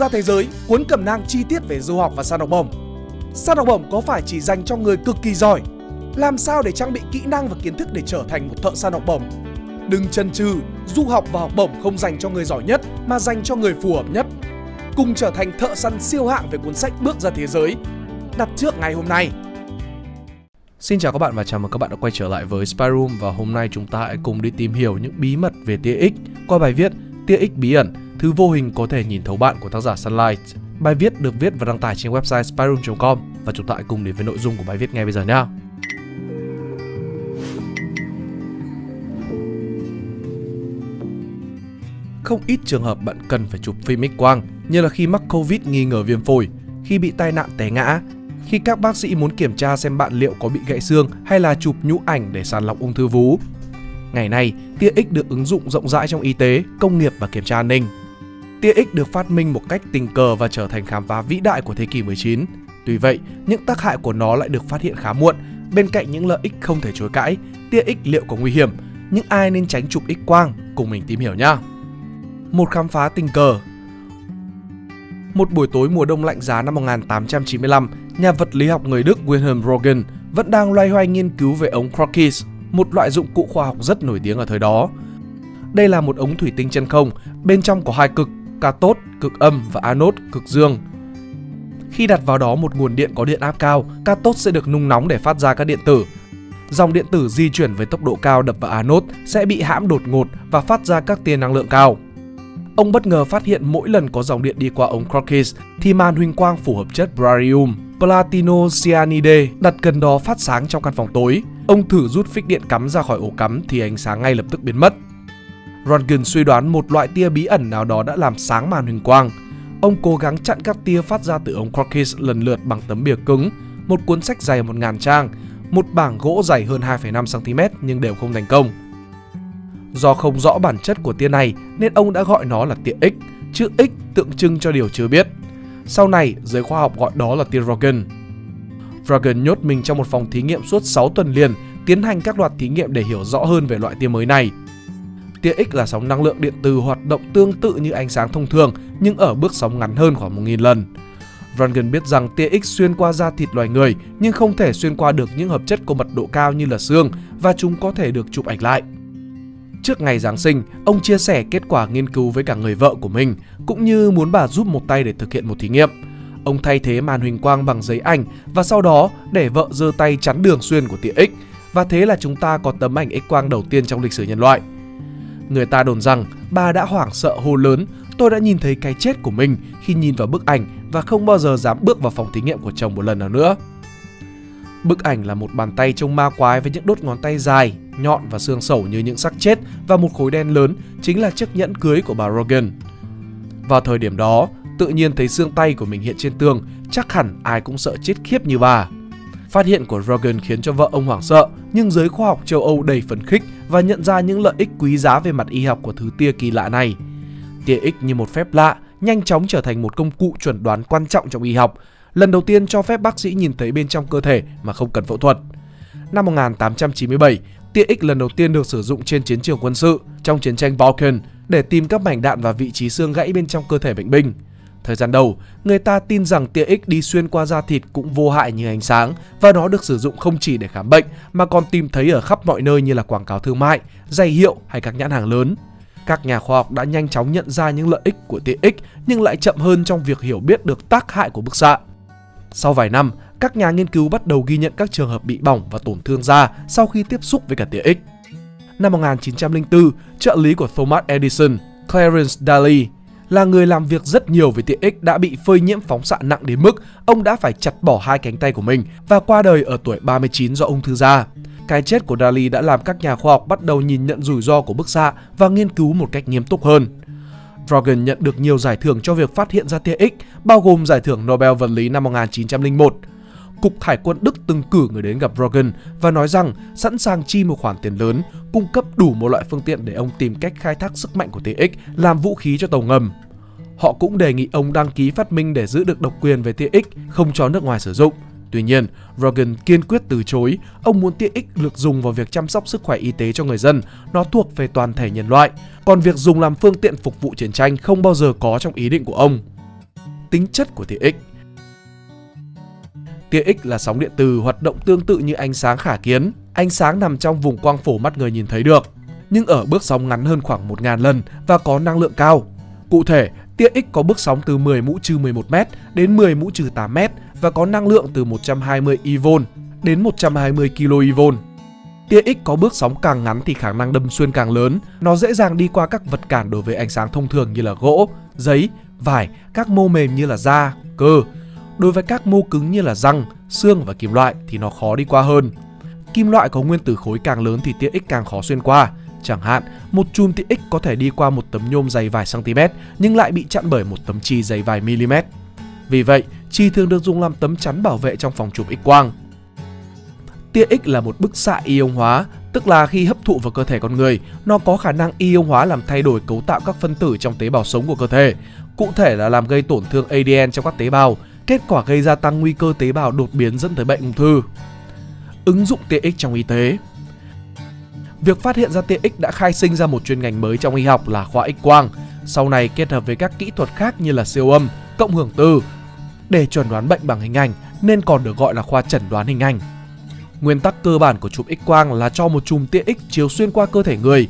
ra thế giới, cuốn cẩm nang chi tiết về du học và săn học bổng. Săn học bổng có phải chỉ dành cho người cực kỳ giỏi? Làm sao để trang bị kỹ năng và kiến thức để trở thành một thợ săn học bổng? Đừng chần chừ, du học và học bổng không dành cho người giỏi nhất mà dành cho người phù hợp nhất. Cùng trở thành thợ săn siêu hạng về cuốn sách Bước ra thế giới. Đặt trước ngày hôm nay. Xin chào các bạn và chào mừng các bạn đã quay trở lại với Spy Room và hôm nay chúng ta hãy cùng đi tìm hiểu những bí mật về tia X qua bài viết Tia X bí ẩn, thứ vô hình có thể nhìn thấu bạn của tác giả Sunlight. Bài viết được viết và đăng tải trên website spyroom.com và chúng ta hãy cùng đến với nội dung của bài viết ngay bây giờ nhé. Không ít trường hợp bạn cần phải chụp phim X quang như là khi mắc Covid nghi ngờ viêm phổi, khi bị tai nạn té ngã, khi các bác sĩ muốn kiểm tra xem bạn liệu có bị gãy xương hay là chụp nhũ ảnh để sàng lọc ung thư vú. Ngày nay, tia X được ứng dụng rộng rãi trong y tế, công nghiệp và kiểm tra an ninh. Tia X được phát minh một cách tình cờ và trở thành khám phá vĩ đại của thế kỷ 19. Tuy vậy, những tác hại của nó lại được phát hiện khá muộn. Bên cạnh những lợi ích không thể chối cãi, tia X liệu có nguy hiểm? Nhưng ai nên tránh chụp X quang? Cùng mình tìm hiểu nhé. Một khám phá tình cờ một buổi tối mùa đông lạnh giá năm 1895, nhà vật lý học người Đức Wilhelm Röntgen vẫn đang loay hoay nghiên cứu về ống Crookes, một loại dụng cụ khoa học rất nổi tiếng ở thời đó. Đây là một ống thủy tinh chân không, bên trong có hai cực, cathode cực âm và anode cực dương. Khi đặt vào đó một nguồn điện có điện áp cao, cathode sẽ được nung nóng để phát ra các điện tử. Dòng điện tử di chuyển với tốc độ cao đập vào anode sẽ bị hãm đột ngột và phát ra các tia năng lượng cao. Ông bất ngờ phát hiện mỗi lần có dòng điện đi qua ống Crookes thì màn huỳnh quang phù hợp chất barium, platino cyanide đặt gần đó phát sáng trong căn phòng tối. Ông thử rút phích điện cắm ra khỏi ổ cắm thì ánh sáng ngay lập tức biến mất. Röntgen suy đoán một loại tia bí ẩn nào đó đã làm sáng màn huỳnh quang. Ông cố gắng chặn các tia phát ra từ ống Crookes lần lượt bằng tấm bìa cứng, một cuốn sách dày 1.000 trang, một bảng gỗ dày hơn 2,5 cm nhưng đều không thành công. Do không rõ bản chất của tia này nên ông đã gọi nó là tia X, chữ X tượng trưng cho điều chưa biết. Sau này, giới khoa học gọi đó là tia Rogan. Rogan nhốt mình trong một phòng thí nghiệm suốt 6 tuần liền, tiến hành các loạt thí nghiệm để hiểu rõ hơn về loại tia mới này. Tia X là sóng năng lượng điện từ hoạt động tương tự như ánh sáng thông thường nhưng ở bước sóng ngắn hơn khoảng 1.000 lần. Röntgen biết rằng tia X xuyên qua da thịt loài người nhưng không thể xuyên qua được những hợp chất có mật độ cao như là xương và chúng có thể được chụp ảnh lại. Trước ngày Giáng sinh, ông chia sẻ kết quả nghiên cứu với cả người vợ của mình, cũng như muốn bà giúp một tay để thực hiện một thí nghiệm. Ông thay thế màn huỳnh quang bằng giấy ảnh và sau đó để vợ giơ tay chắn đường xuyên của tia X và thế là chúng ta có tấm ảnh X quang đầu tiên trong lịch sử nhân loại. Người ta đồn rằng bà đã hoảng sợ hô lớn Tôi đã nhìn thấy cái chết của mình khi nhìn vào bức ảnh và không bao giờ dám bước vào phòng thí nghiệm của chồng một lần nào nữa. Bức ảnh là một bàn tay trông ma quái với những đốt ngón tay dài, nhọn và xương sẩu như những xác chết và một khối đen lớn chính là chiếc nhẫn cưới của bà Rogan. Vào thời điểm đó, tự nhiên thấy xương tay của mình hiện trên tường, chắc hẳn ai cũng sợ chết khiếp như bà. Phát hiện của Rogan khiến cho vợ ông hoảng sợ, nhưng giới khoa học châu Âu đầy phấn khích và nhận ra những lợi ích quý giá về mặt y học của thứ tia kỳ lạ này. Tia X như một phép lạ, nhanh chóng trở thành một công cụ chuẩn đoán quan trọng trong y học, lần đầu tiên cho phép bác sĩ nhìn thấy bên trong cơ thể mà không cần phẫu thuật. Năm 1897, tia X lần đầu tiên được sử dụng trên chiến trường quân sự trong chiến tranh Balkan để tìm các mảnh đạn và vị trí xương gãy bên trong cơ thể bệnh binh. Thời gian đầu, người ta tin rằng tia X đi xuyên qua da thịt cũng vô hại như ánh sáng và nó được sử dụng không chỉ để khám bệnh mà còn tìm thấy ở khắp mọi nơi như là quảng cáo thương mại, giày hiệu hay các nhãn hàng lớn. Các nhà khoa học đã nhanh chóng nhận ra những lợi ích của tia X nhưng lại chậm hơn trong việc hiểu biết được tác hại của bức xạ. Sau vài năm, các nhà nghiên cứu bắt đầu ghi nhận các trường hợp bị bỏng và tổn thương da sau khi tiếp xúc với cả tia X. Năm 1904, trợ lý của Thomas Edison, Clarence Daly, là người làm việc rất nhiều về tiện ích đã bị phơi nhiễm phóng xạ nặng đến mức ông đã phải chặt bỏ hai cánh tay của mình và qua đời ở tuổi 39 do ung thư da. Cái chết của Dali đã làm các nhà khoa học bắt đầu nhìn nhận rủi ro của bức xạ và nghiên cứu một cách nghiêm túc hơn. Rogan nhận được nhiều giải thưởng cho việc phát hiện ra tia X, bao gồm giải thưởng Nobel vật lý năm 1901. Cục Hải quân Đức từng cử người đến gặp Rogan và nói rằng sẵn sàng chi một khoản tiền lớn, cung cấp đủ một loại phương tiện để ông tìm cách khai thác sức mạnh của tia X làm vũ khí cho tàu ngầm. Họ cũng đề nghị ông đăng ký phát minh để giữ được độc quyền về tia X, không cho nước ngoài sử dụng. Tuy nhiên, Rogan kiên quyết từ chối, ông muốn tia X được dùng vào việc chăm sóc sức khỏe y tế cho người dân, nó thuộc về toàn thể nhân loại, còn việc dùng làm phương tiện phục vụ chiến tranh không bao giờ có trong ý định của ông. tính chất của tia X. Tia X là sóng điện từ hoạt động tương tự như ánh sáng khả kiến. Ánh sáng nằm trong vùng quang phổ mắt người nhìn thấy được, nhưng ở bước sóng ngắn hơn khoảng 1.000 lần và có năng lượng cao. Cụ thể, tia X có bước sóng từ 10 mũ trừ 11m đến 10 mũ trừ 8m và có năng lượng từ 120 eV đến 120 kV. Tia X có bước sóng càng ngắn thì khả năng đâm xuyên càng lớn, nó dễ dàng đi qua các vật cản đối với ánh sáng thông thường như là gỗ, giấy, vải, các mô mềm như là da, cơ. Đối với các mô cứng như là răng, xương và kim loại thì nó khó đi qua hơn. Kim loại có nguyên tử khối càng lớn thì tia X càng khó xuyên qua. Chẳng hạn, một chùm tia X có thể đi qua một tấm nhôm dày vài cm nhưng lại bị chặn bởi một tấm chi dày vài mm. Vì vậy, chi thường được dùng làm tấm chắn bảo vệ trong phòng chụp X quang. Tia X là một bức xạ ion hóa, tức là khi hấp thụ vào cơ thể con người, nó có khả năng ion hóa làm thay đổi cấu tạo các phân tử trong tế bào sống của cơ thể, cụ thể là làm gây tổn thương ADN trong các tế bào, kết quả gây gia tăng nguy cơ tế bào đột biến dẫn tới bệnh ung thư. Ứng dụng tia X trong y tế Việc phát hiện ra tia X đã khai sinh ra một chuyên ngành mới trong y học là khoa X quang, sau này kết hợp với các kỹ thuật khác như là siêu âm, cộng hưởng từ để chuẩn đoán bệnh bằng hình ảnh nên còn được gọi là khoa chẩn đoán hình ảnh. Nguyên tắc cơ bản của chụp X quang là cho một chùm tia X chiếu xuyên qua cơ thể người,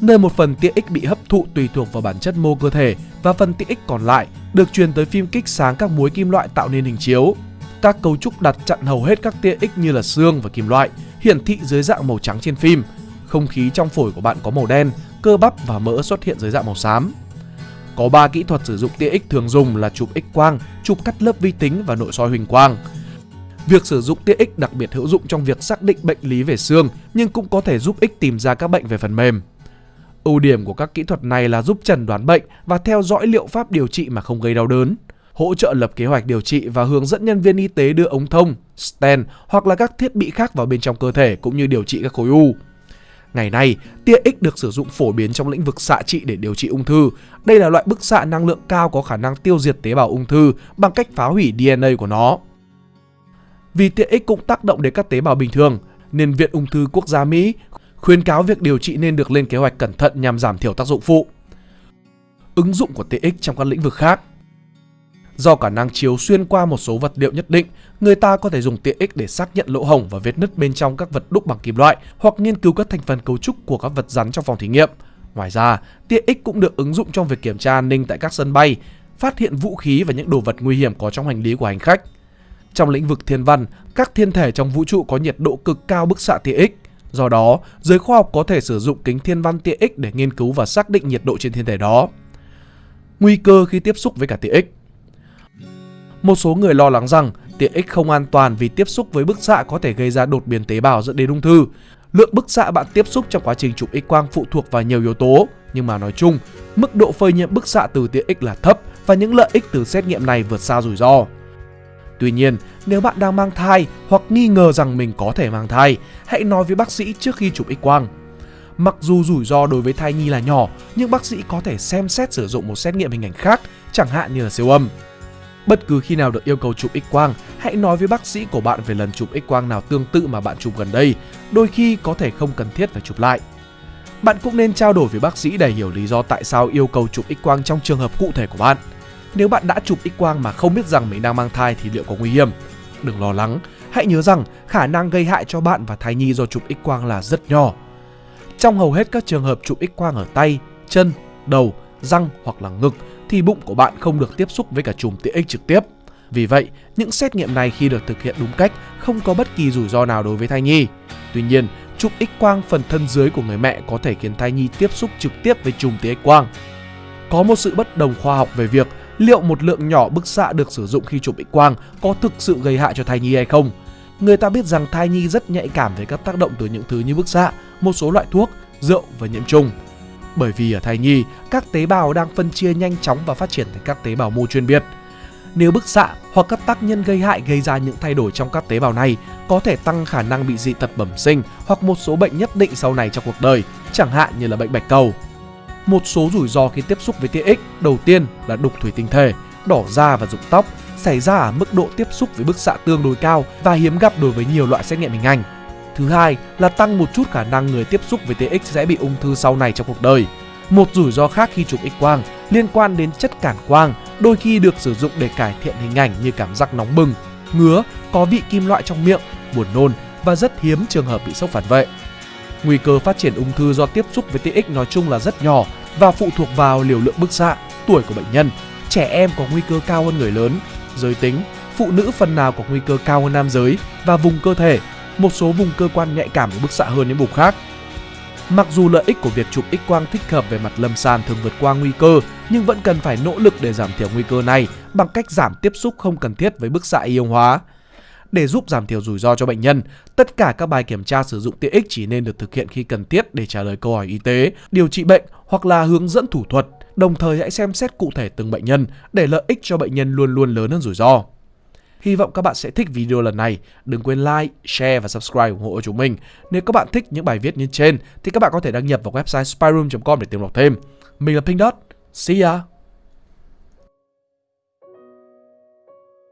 nơi một phần tia X bị hấp thụ tùy thuộc vào bản chất mô cơ thể và phần tia X còn lại được truyền tới phim kích sáng các muối kim loại tạo nên hình chiếu. Các cấu trúc đặt chặn hầu hết các tia X như là xương và kim loại, hiển thị dưới dạng màu trắng trên phim. Không khí trong phổi của bạn có màu đen, cơ bắp và mỡ xuất hiện dưới dạng màu xám. Có 3 kỹ thuật sử dụng tia X thường dùng là chụp X quang, chụp cắt lớp vi tính và nội soi huỳnh quang. Việc sử dụng tia X đặc biệt hữu dụng trong việc xác định bệnh lý về xương nhưng cũng có thể giúp X tìm ra các bệnh về phần mềm. Ưu điểm của các kỹ thuật này là giúp chẩn đoán bệnh và theo dõi liệu pháp điều trị mà không gây đau đớn, hỗ trợ lập kế hoạch điều trị và hướng dẫn nhân viên y tế đưa ống thông, stent hoặc là các thiết bị khác vào bên trong cơ thể cũng như điều trị các khối u. Ngày nay, tia X được sử dụng phổ biến trong lĩnh vực xạ trị để điều trị ung thư. Đây là loại bức xạ năng lượng cao có khả năng tiêu diệt tế bào ung thư bằng cách phá hủy DNA của nó. Vì tia X cũng tác động đến các tế bào bình thường, nên Viện Ung thư Quốc gia Mỹ khuyến cáo việc điều trị nên được lên kế hoạch cẩn thận nhằm giảm thiểu tác dụng phụ. Ứng dụng của tia X trong các lĩnh vực khác Do khả năng chiếu xuyên qua một số vật liệu nhất định, người ta có thể dùng tia X để xác nhận lỗ hổng và vết nứt bên trong các vật đúc bằng kim loại hoặc nghiên cứu các thành phần cấu trúc của các vật rắn trong phòng thí nghiệm. Ngoài ra, tia X cũng được ứng dụng trong việc kiểm tra an ninh tại các sân bay, phát hiện vũ khí và những đồ vật nguy hiểm có trong hành lý của hành khách. Trong lĩnh vực thiên văn, các thiên thể trong vũ trụ có nhiệt độ cực cao bức xạ tia X. Do đó, giới khoa học có thể sử dụng kính thiên văn tia X để nghiên cứu và xác định nhiệt độ trên thiên thể đó. Nguy cơ khi tiếp xúc với cả tia X Một số người lo lắng rằng tia X không an toàn vì tiếp xúc với bức xạ có thể gây ra đột biến tế bào dẫn đến ung thư. Lượng bức xạ bạn tiếp xúc trong quá trình chụp X quang phụ thuộc vào nhiều yếu tố, nhưng mà nói chung, mức độ phơi nhiễm bức xạ từ tia X là thấp và những lợi ích từ xét nghiệm này vượt xa rủi ro. Tuy nhiên, nếu bạn đang mang thai hoặc nghi ngờ rằng mình có thể mang thai, hãy nói với bác sĩ trước khi chụp X quang. Mặc dù rủi ro đối với thai nhi là nhỏ, nhưng bác sĩ có thể xem xét sử dụng một xét nghiệm hình ảnh khác, chẳng hạn như là siêu âm. Bất cứ khi nào được yêu cầu chụp X quang, hãy nói với bác sĩ của bạn về lần chụp X quang nào tương tự mà bạn chụp gần đây, đôi khi có thể không cần thiết phải chụp lại. Bạn cũng nên trao đổi với bác sĩ để hiểu lý do tại sao yêu cầu chụp X quang trong trường hợp cụ thể của bạn. Nếu bạn đã chụp X quang mà không biết rằng mình đang mang thai thì liệu có nguy hiểm? Đừng lo lắng, hãy nhớ rằng khả năng gây hại cho bạn và thai nhi do chụp X quang là rất nhỏ. Trong hầu hết các trường hợp chụp X quang ở tay, chân, đầu, răng hoặc là ngực thì bụng của bạn không được tiếp xúc với cả chùm tia X trực tiếp. Vì vậy, những xét nghiệm này khi được thực hiện đúng cách không có bất kỳ rủi ro nào đối với thai nhi. Tuy nhiên, chụp X quang phần thân dưới của người mẹ có thể khiến thai nhi tiếp xúc trực tiếp với chùm tia X quang. Có một sự bất đồng khoa học về việc liệu một lượng nhỏ bức xạ được sử dụng khi chụp X quang có thực sự gây hại cho thai nhi hay không. Người ta biết rằng thai nhi rất nhạy cảm với các tác động từ những thứ như bức xạ, một số loại thuốc, rượu và nhiễm trùng. Bởi vì ở thai nhi, các tế bào đang phân chia nhanh chóng và phát triển thành các tế bào mô chuyên biệt. Nếu bức xạ hoặc các tác nhân gây hại gây ra những thay đổi trong các tế bào này có thể tăng khả năng bị dị tật bẩm sinh hoặc một số bệnh nhất định sau này trong cuộc đời, chẳng hạn như là bệnh bạch cầu một số rủi ro khi tiếp xúc với tia X đầu tiên là đục thủy tinh thể, đỏ da và rụng tóc xảy ra ở mức độ tiếp xúc với bức xạ tương đối cao và hiếm gặp đối với nhiều loại xét nghiệm hình ảnh. Thứ hai là tăng một chút khả năng người tiếp xúc với tia X sẽ bị ung thư sau này trong cuộc đời. Một rủi ro khác khi chụp X quang liên quan đến chất cản quang đôi khi được sử dụng để cải thiện hình ảnh như cảm giác nóng bừng, ngứa, có vị kim loại trong miệng, buồn nôn và rất hiếm trường hợp bị sốc phản vệ. Nguy cơ phát triển ung thư do tiếp xúc với tia X nói chung là rất nhỏ và phụ thuộc vào liều lượng bức xạ, tuổi của bệnh nhân. Trẻ em có nguy cơ cao hơn người lớn, giới tính, phụ nữ phần nào có nguy cơ cao hơn nam giới và vùng cơ thể, một số vùng cơ quan nhạy cảm với bức xạ hơn những vùng khác. Mặc dù lợi ích của việc chụp X quang thích hợp về mặt lâm sàng thường vượt qua nguy cơ, nhưng vẫn cần phải nỗ lực để giảm thiểu nguy cơ này bằng cách giảm tiếp xúc không cần thiết với bức xạ ion hóa. Để giúp giảm thiểu rủi ro cho bệnh nhân, tất cả các bài kiểm tra sử dụng tiện ích chỉ nên được thực hiện khi cần thiết để trả lời câu hỏi y tế, điều trị bệnh hoặc là hướng dẫn thủ thuật. Đồng thời hãy xem xét cụ thể từng bệnh nhân để lợi ích cho bệnh nhân luôn luôn lớn hơn rủi ro. Hy vọng các bạn sẽ thích video lần này. Đừng quên like, share và subscribe ủng hộ chúng mình. Nếu các bạn thích những bài viết như trên thì các bạn có thể đăng nhập vào website spyroom.com để tìm đọc thêm. Mình là Pink Dot. See ya!